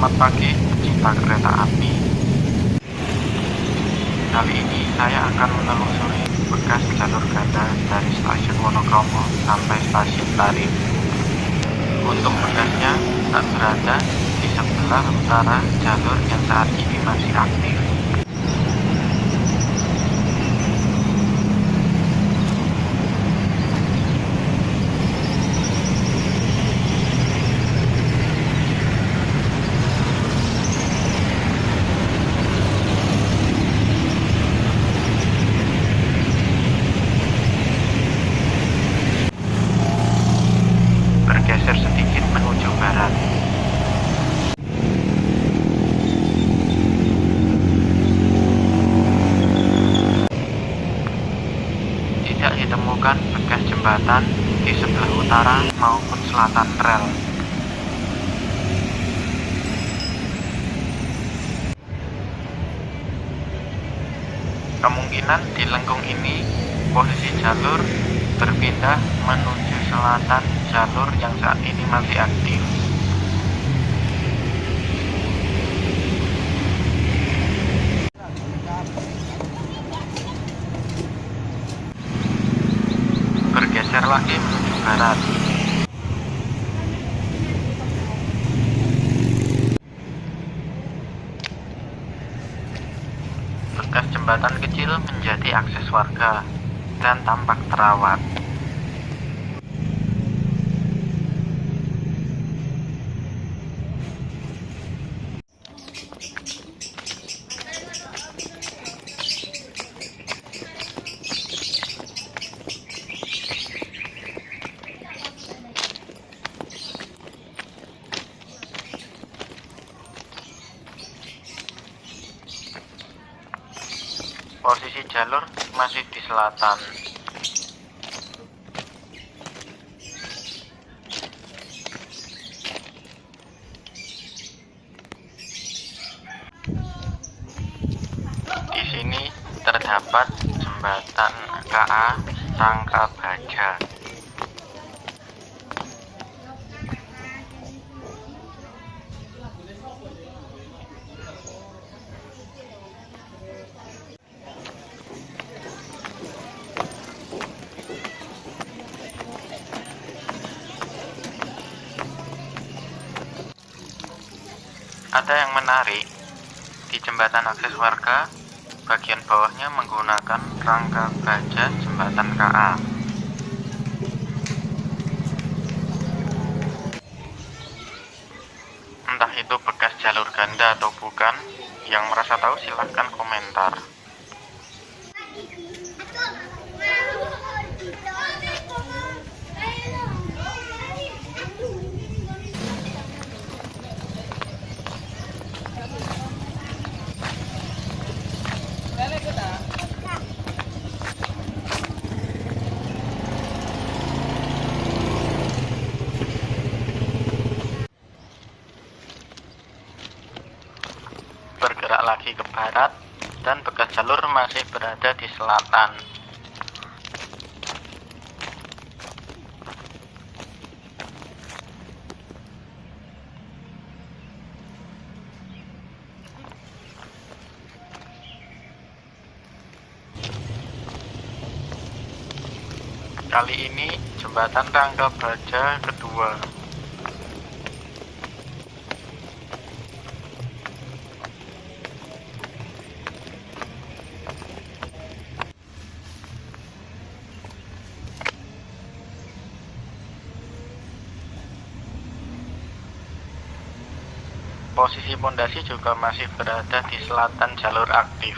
Selamat pagi pecinta kereta api. Kali ini saya akan menelusuri bekas jalur ganda dari stasiun Wonokromo sampai stasiun Tarif Untuk bekasnya tak berada di sebelah utara jalur yang saat ini masih aktif bergeser sedikit menuju barat. Tidak ditemukan bekas jembatan di sebelah utara maupun selatan rel. Kemungkinan di lengkung ini posisi jalur berpindah menuju selatan jalur yang saat ini masih aktif. Lagi menuju barat. Bekas jembatan kecil menjadi akses warga dan tampak terawat. Posisi jalur masih di selatan. Di sini terdapat jembatan KA Sangka Ada yang menarik di jembatan akses warga, bagian bawahnya menggunakan rangka baja jembatan KA. Entah itu bekas jalur ganda atau bukan, yang merasa tahu silahkan komentar. Bergerak lagi ke barat, dan bekas jalur masih berada di selatan. Kali ini jembatan Rangka Baja kedua. Posisi pondasi juga masih berada di selatan jalur aktif.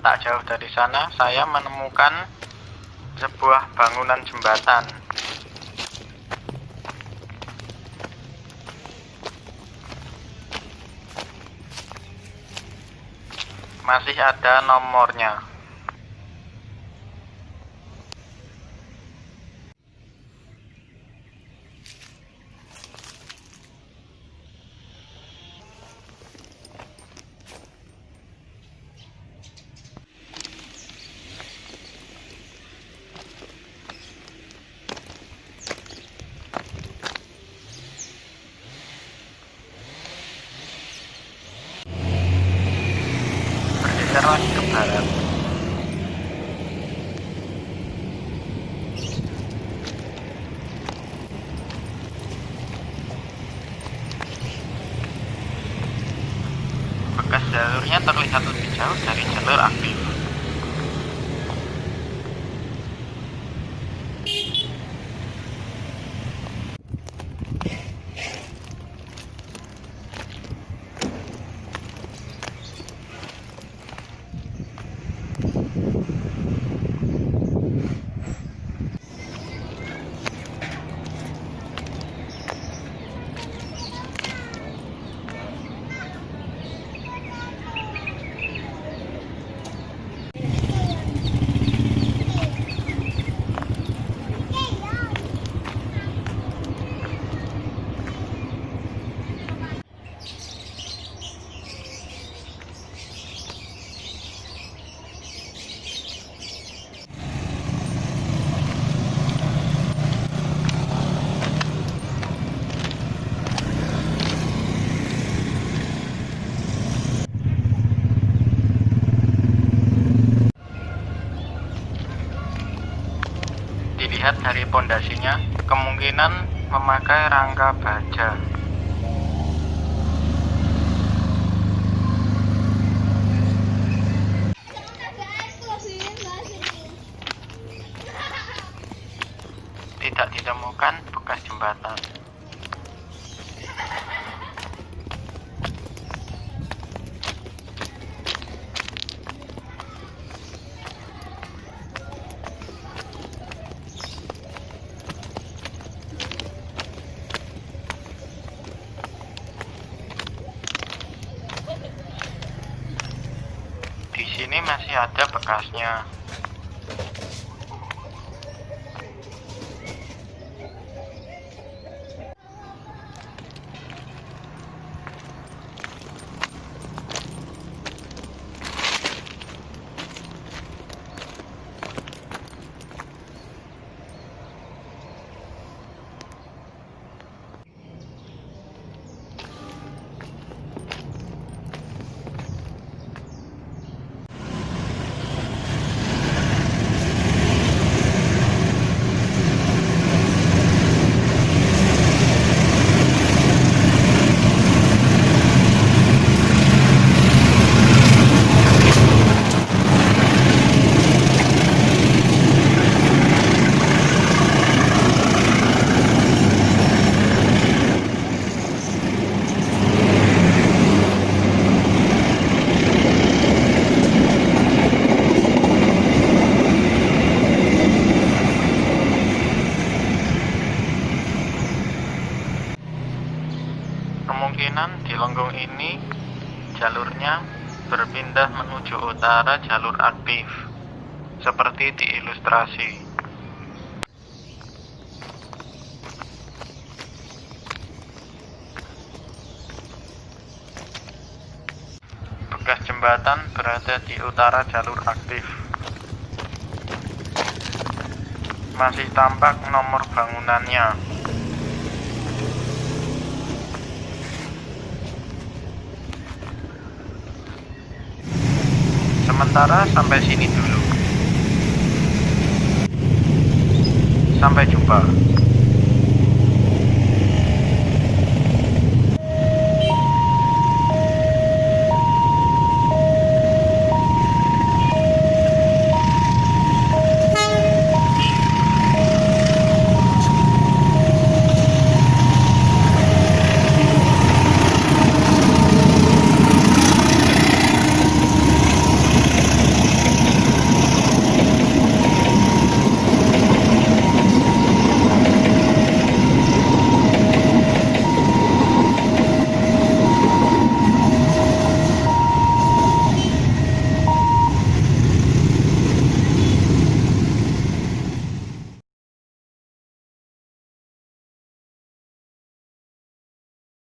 Tak jauh dari sana, saya menemukan sebuah bangunan jembatan. Masih ada nomornya. Jalurnya terlihat lebih jauh dari jalur aktif. Dari pondasinya, kemungkinan memakai rangka baja. Tidak ditemukan bekas jembatan. Di sini masih ada bekasnya. Kemungkinan di lengkung ini jalurnya berpindah menuju utara jalur aktif, seperti di ilustrasi. Bekas jembatan berada di utara jalur aktif. Masih tampak nomor bangunannya. Sementara sampai sini dulu. Sampai jumpa.